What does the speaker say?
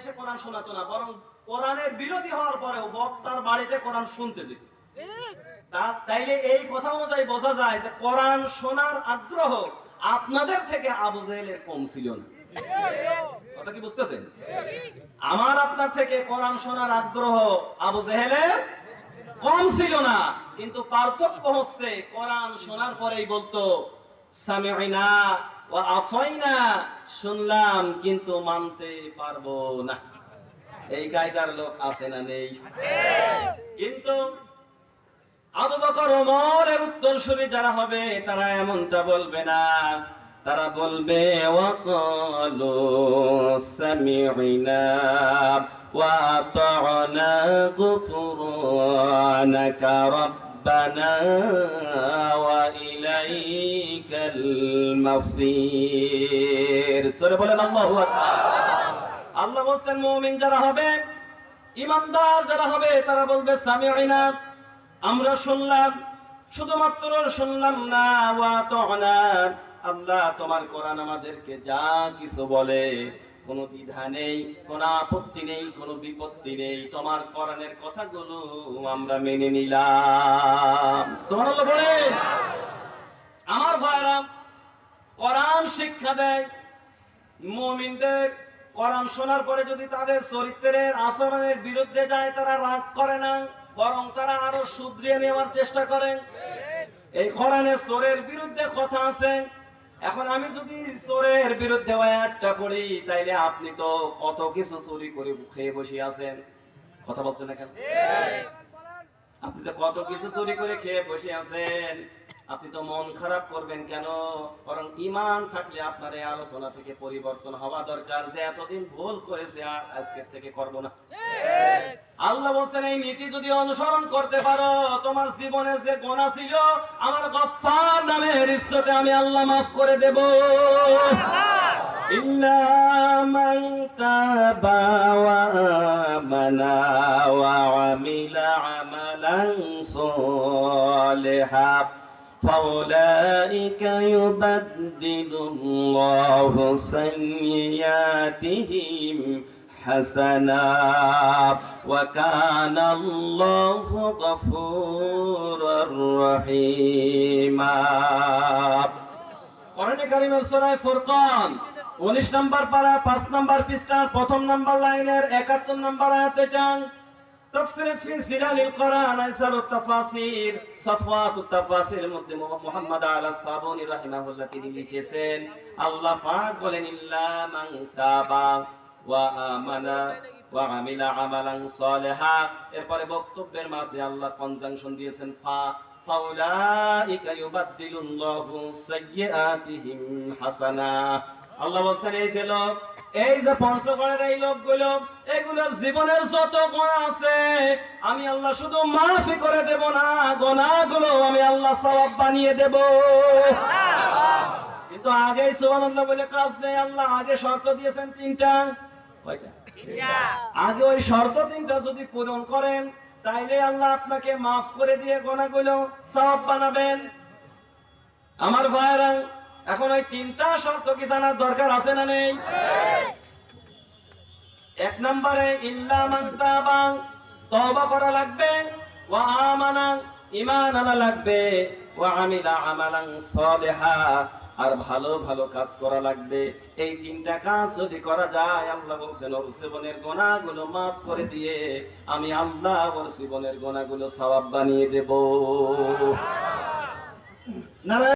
এসে কোরআন শোনাতো না, বরং কোরআনের বিরোধী হওয়ার পরেও বক্তার বাড়িতে কোরআন শুনতে যেত। তাইলে এই কথা অনুযায়ী বোঝা যায় যে কোরআন শোনার আগ্রহ আপনাদের থেকে আবু জেহেলের কম ছিল না। কথা কি বুঝতেছেন? আমার আপনার থেকে কোরআন শোনার আগ্রহ আবু জেহেলের কম ছিল না, কিন্তু পার্থক্য হচ্ছে কোরআন শোনার পরেই বলতো সামিউনা ওয়া আসাইনা শুনলাম, কিন্তু মানতে পারব না। এই কায়দার লোক আছে না নেই? কিন্তু আবু বকর ওমরের উত্তরসূরি যারা হবে, তারা এমনটা বলবে না। তারা বলবে, ওয়াকালু সামি'না ওয়া আতা'না গুফরানাকা রাব্বানা ওয়া ইলাইকাল মাসির সরে বলেন, আল্লাহু আকবার। আল্লাহ বলছেন, মুমিন যারা হবে, ইমানদার যারা হবে, তারা বলবে সামি'না আমরা শুনলাম, শুধুমাত্র শুনলাম না ওয়া তা'না আল্লাহ তোমার কোরআন আমাদেরকে যা কিছু বলে, কোনো দ্বিধা নেই, কোনো আপত্তি নেই, কোনো বিপত্তি নেই, তোমার কোরআনের কথাগুলো আমরা মেনে নিলাম। সুবহানাল্লাহ, বলেন। আমার ভাইরা কোরআন শিক্ষা দেয় মুমিনদের কোরআন শোনার পরে যদি তাদের চরিত্রের আচরণের বিরুদ্ধে যায় তারা রাগ করে না বরং তারা আরও শুধরিয়ে নেওয়ার চেষ্টা করে। এই কোরআনে চোরের বিরুদ্ধে কথা আছে। এখন আমি যদি চোরের বিরুদ্ধে একটা পড়ি তাইলে আপনি তো কত কিছু চুরি করে খেয়ে বসে আছেন। কথা বলছেন না কেন? আপনি যে কত কিছু চুরি করে খেয়ে বসে আছেন। আপনি তো মন খারাপ করবেন কেন? বরং ইমান থাকলে আপনার এই আলোচনা থেকে পরিবর্তন হওয়া দরকার। যে এতদিন ভুল করেছে, আর আজকের থেকে করব না। আল্লাহ বলছেন, এই নীতি যদি অনুসরণ করতে পারো, তোমার জীবনে যে গোনা ছিল, আমার গফার নামের ইচ্ছতে আমি আল্লাহ মাফ করে দেব। ইল্লা من تاب وآمن وعمل عملا صالحا فأولئك يبدل الله سيئاتهم حسنا وكان الله غفورا رحيما কোরআনে কারিমের সূরা ফুরকান 19 নম্বর পারা 5 নম্বর পৃষ্ঠার প্রথম নম্বর লাইনের 71 নম্বর আয়াতে যান তাফসিরে ফি জিলালিল কোরআন আইসারুত তাফাসির সাফওয়াতুত তাফাসির মধ্যে মুহাম্মদ আলা সাবুনি রাহিমাহুল্লাহ তিনি লিখেছেন, আল্লাহ পাক বলেন, ইল্লা মান তাবা ওয়া আমানা ওয়া আমিলা আমালান সালিহা। এরপরে বক্তব্যের মাঝে আল্লাহ কনজাংশন দিয়েছেন, ফা ফাউলাইকা ইউবাদদিলুল্লাহু সাইয়্যাতিহিম হাসানা। আল্লাহ বলছেন, এই যে লোক এই যে পঞ্চগড়ের এই লোকগুলো এগুলোর জীবনের যত গুণা আছে আমি আল্লাহ শুধু মাফি করে দেব না গোনাগুলো আমি আল্লাহ সওয়াব বানিয়ে দেব। কিন্তু আগে সুবহানাল্লাহ বলে কাজ নেই আল্লাহ আগে শর্ত দিয়েছেন তিনটা। কয়টা? আগে ওই শর্ত তিনটা যদি পূরণ করেন তাইলে আল্লাহ আপনাকে মাফ করে দিয়ে গোনাগুলো সব বানাবেন। আমার ভাইরা এখন ওই তিনটা শর্ত কি জানার দরকার আছে না নেই? এক নম্বরে ইল্লা তওবা করা লাগবে ওয়া আমানা ঈমান আনা লাগবে ওয়া আমিলা আমালান সালিহা আর ভালো ভালো কাজ করা লাগবে। এই তিনটা কাজ যদি করা যায় আল্লাহ বলছেন ওর জীবনের গোনাগুলো মাফ করে দিয়ে আমি আল্লাহ ওর জীবনের গোনাগুলো সওয়াব বানিয়ে দেব। নারায়ণ